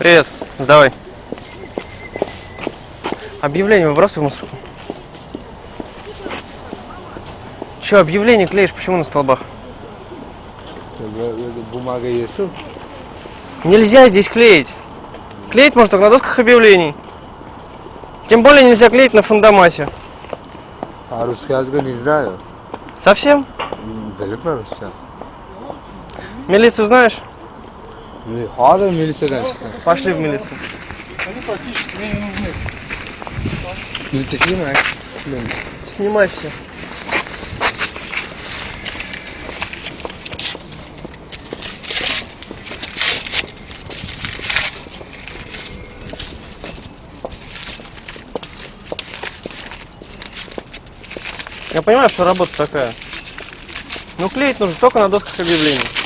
Привет, сдавай. Объявление выбрасывай в мусорку. Че, объявление клеишь, почему на столбах? Бумага есть? Нельзя здесь клеить. Клеить можно только на досках объявлений. Тем более нельзя клеить на фундамате. А русский язык не знаю. Совсем? Mi Rusça? Милицию знаешь? Ne? Hadi milisadan chiqqan. Пошли в милицию. Militachiymi? Снимай все. Я понимаю, что работа такая. Но клеить нужно только на досках объявлений.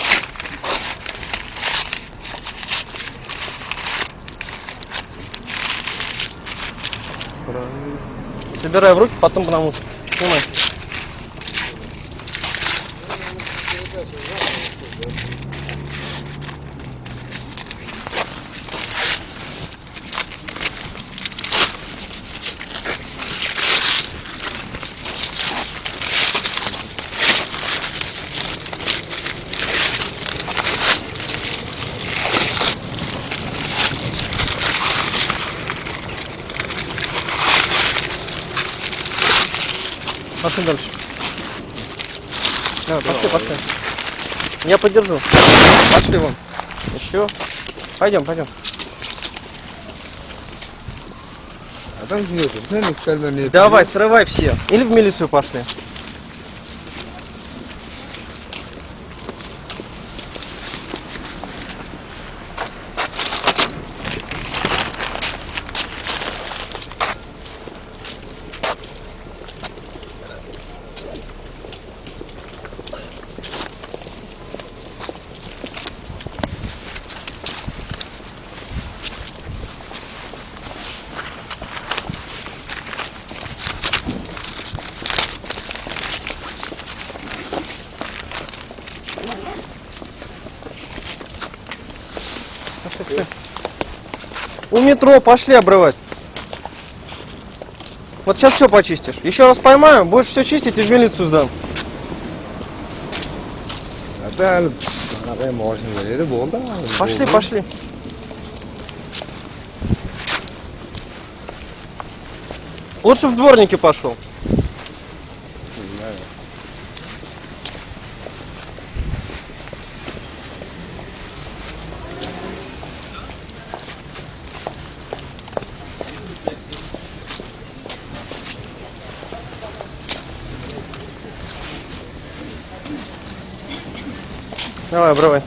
Собирай в руки, потом на мусор. Снимай. Пошли дальше. Давай, пошли, пошли. Я поддержу. Пошли вон. Еще. Пойдем, пойдем. Gidiyordu. Sen yükselmen ne? Давай, срывай все. Или в милицию пошли. Пошли, пошли. У метро пошли обрывать. Вот сейчас все почистишь. Еще раз поймаю, будешь все чистить и в милицию сдам. Пошли, пошли. Лучше в дворнике пошел. Давай, обрывай.